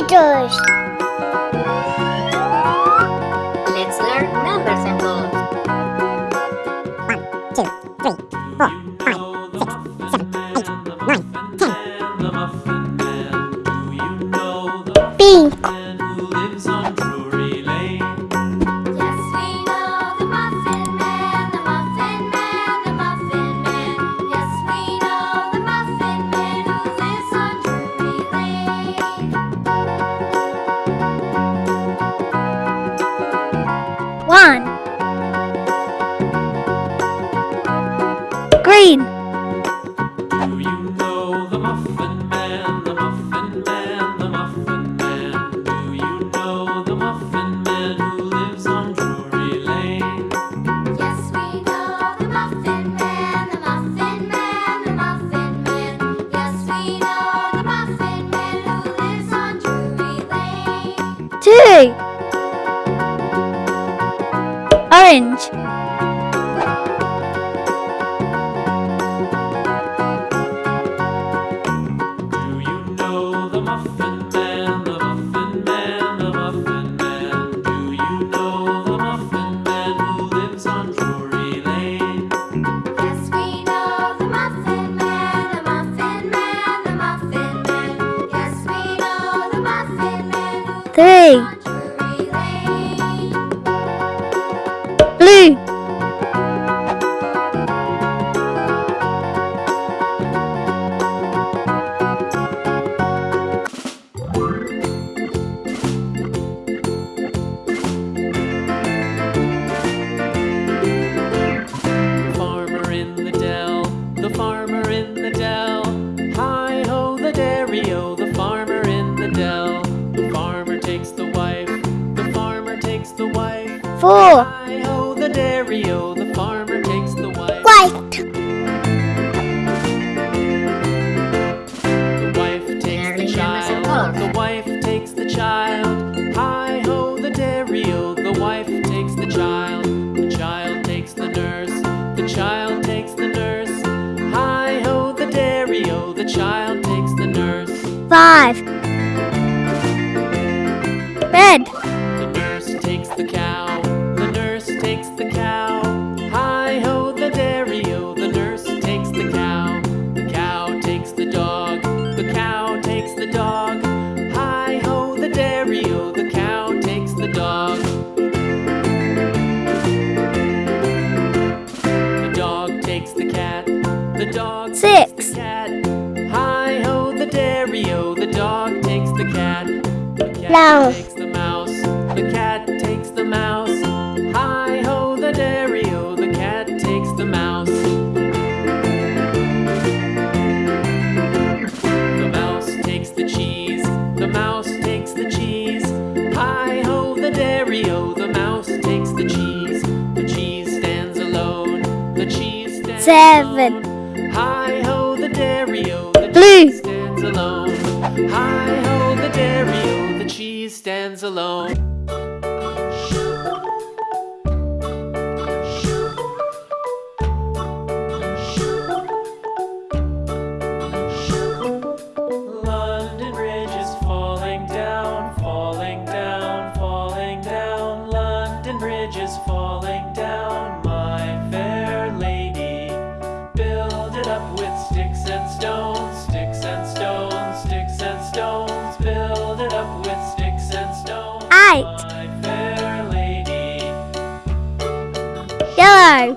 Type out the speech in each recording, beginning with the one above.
Readers Orange. Oh. four. Mouse. Takes the mouse. The cat takes the mouse. Hi ho, the dairy o. The cat takes the mouse. The mouse takes the cheese. The mouse takes the cheese. Hi ho, the dairy o. The mouse takes the cheese. The cheese stands alone. The cheese stands Seven. Alone. Hi ho, the dairy o. The Blue. cheese stands alone. Hi ho, the dairy o alone. white, yellow,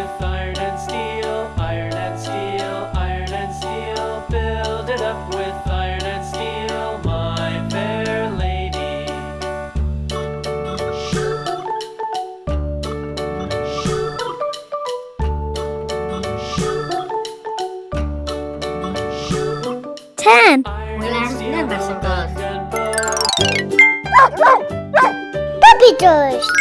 Letters.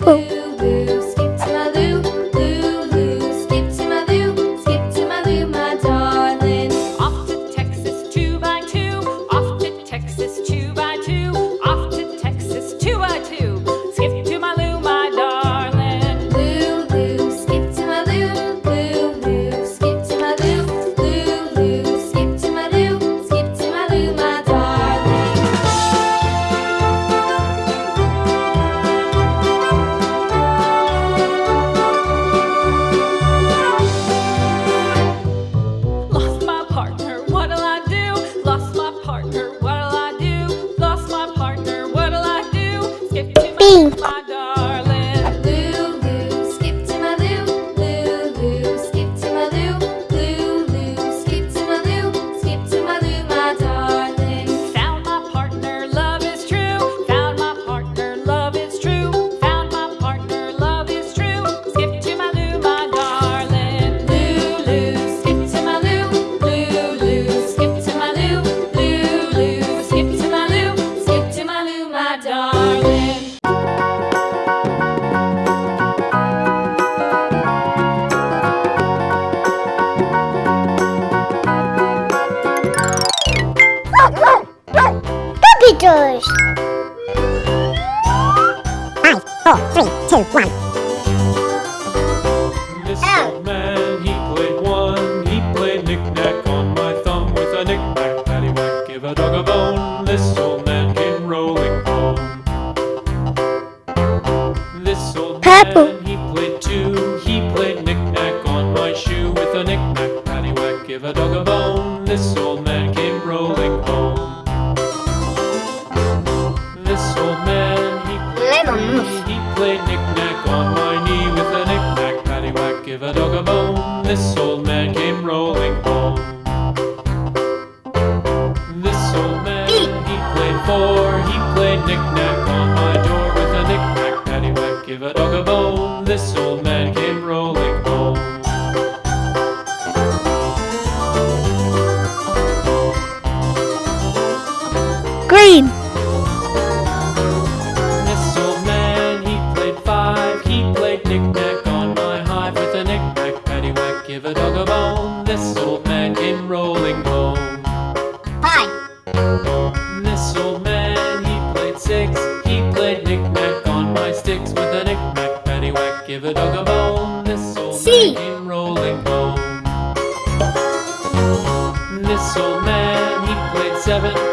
Labu. In rolling ball. This old man, he played seven.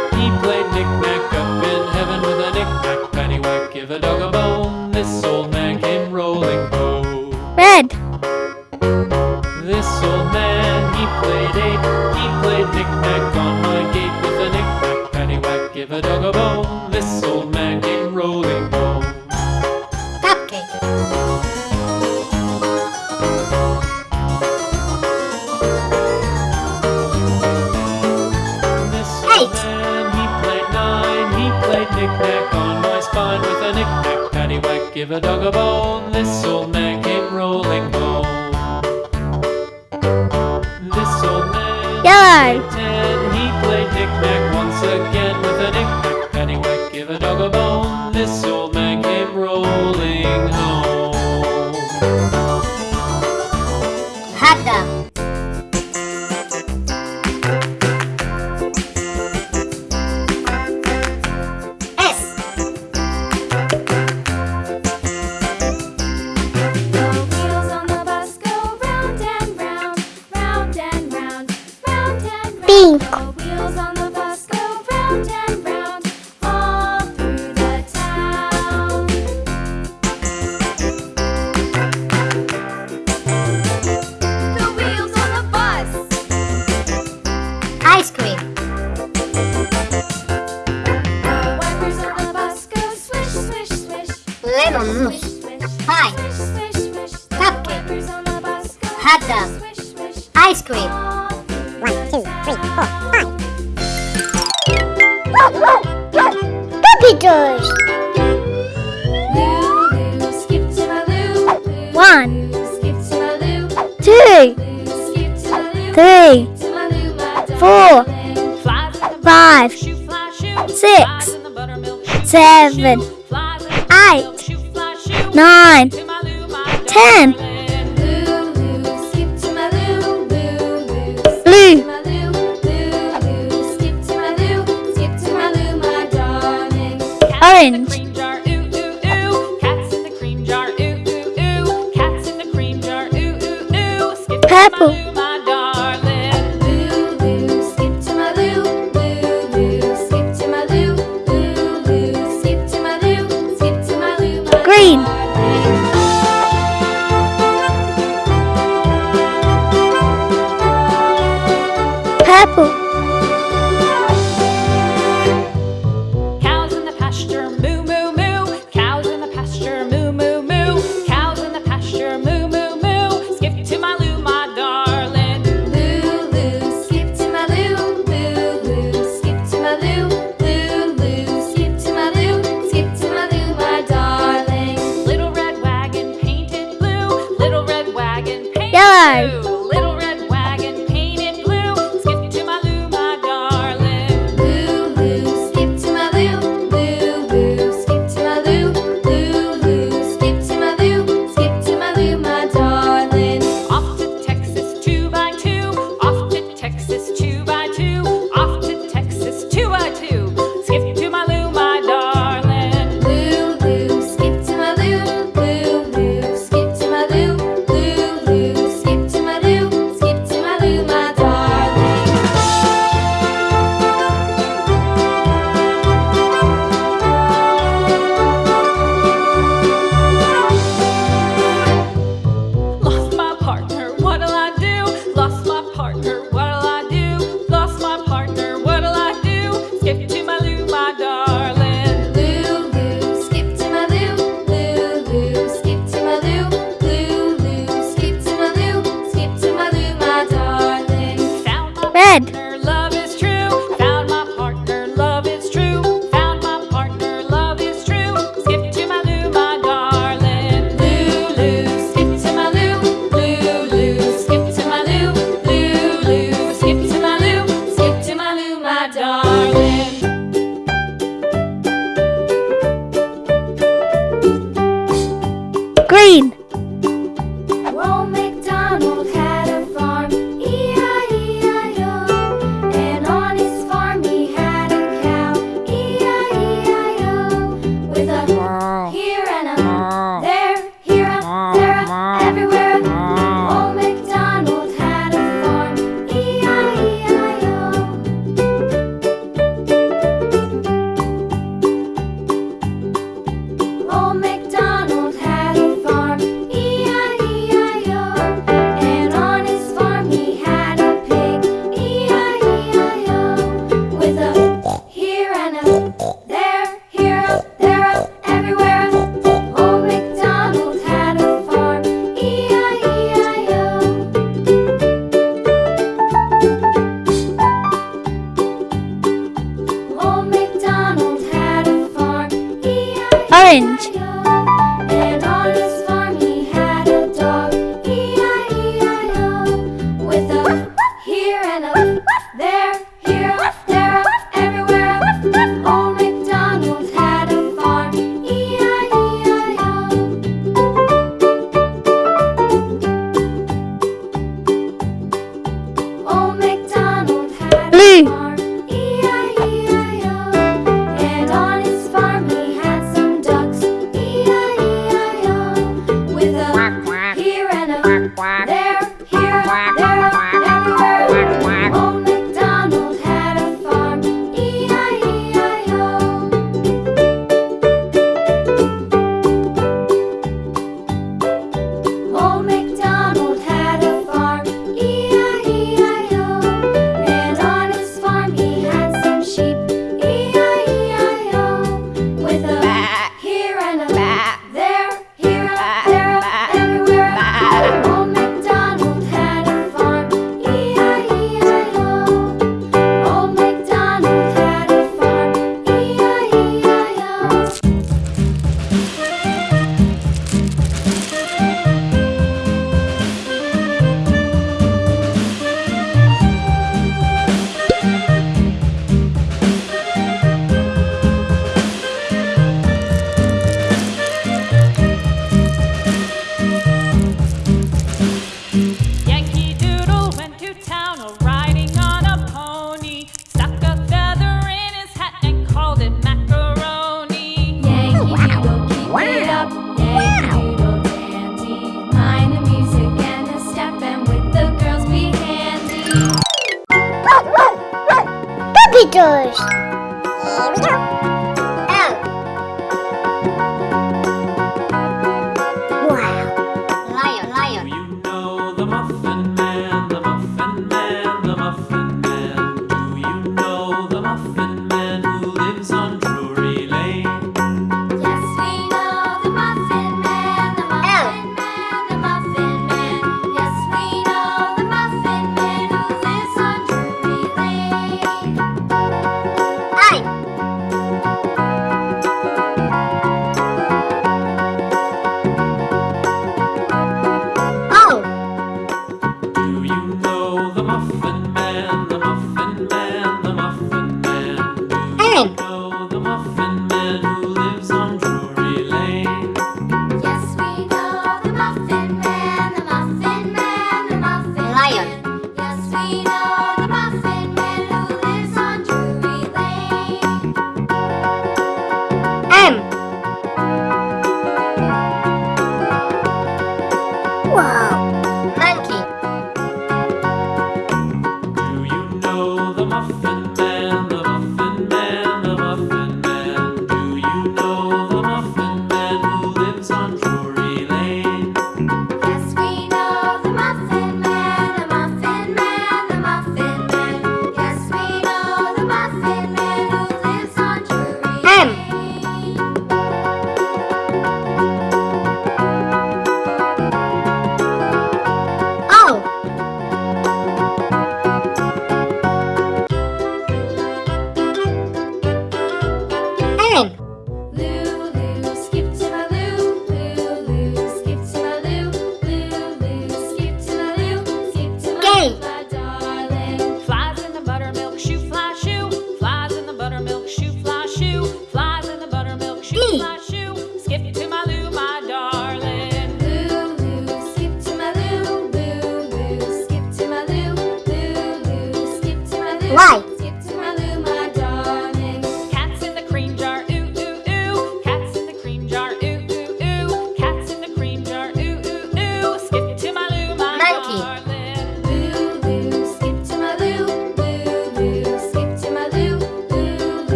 three, four, five, six, seven, eight, nine, ten. Blue. 立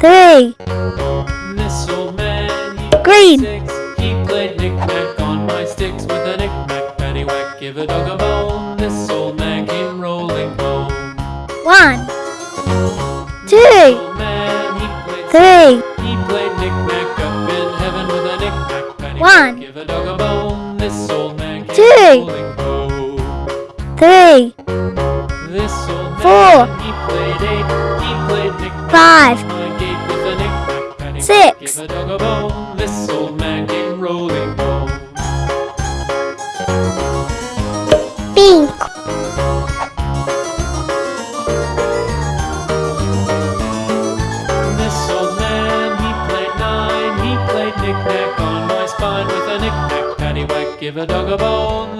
three. Green. He played knick-knack on my sticks with a knick-knack paddywhack. Give a dog a bone. Man came rolling home. One. Two. Man, he three. He played knick-knack up in heaven with a knick-knack paddywhack. One. Give a dog a bone. This old man came two. rolling. Three. This old man, Four. he played eight. He played. Five. Six. This old man came rolling home. Pink. This old man, he played nine. He played knick-knack on my spine with a knick-knack, paddywhack, give a dog a bone.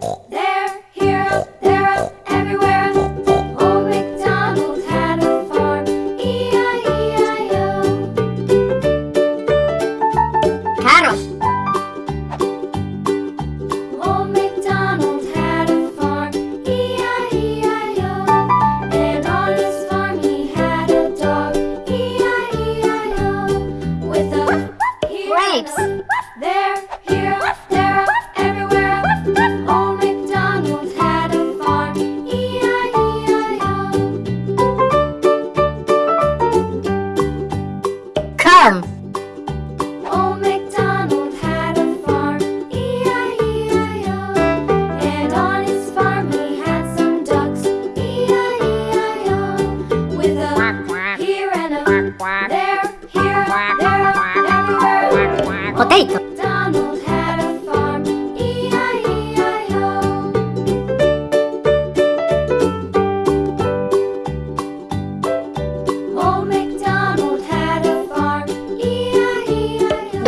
嗯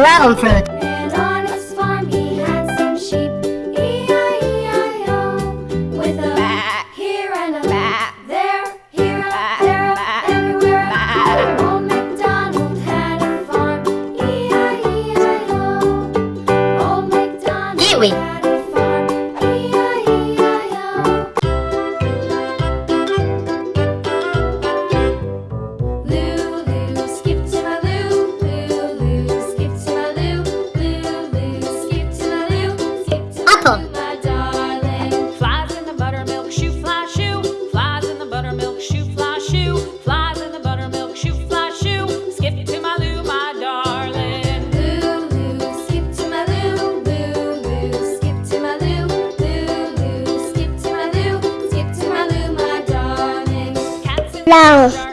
Dragon fruit. 浪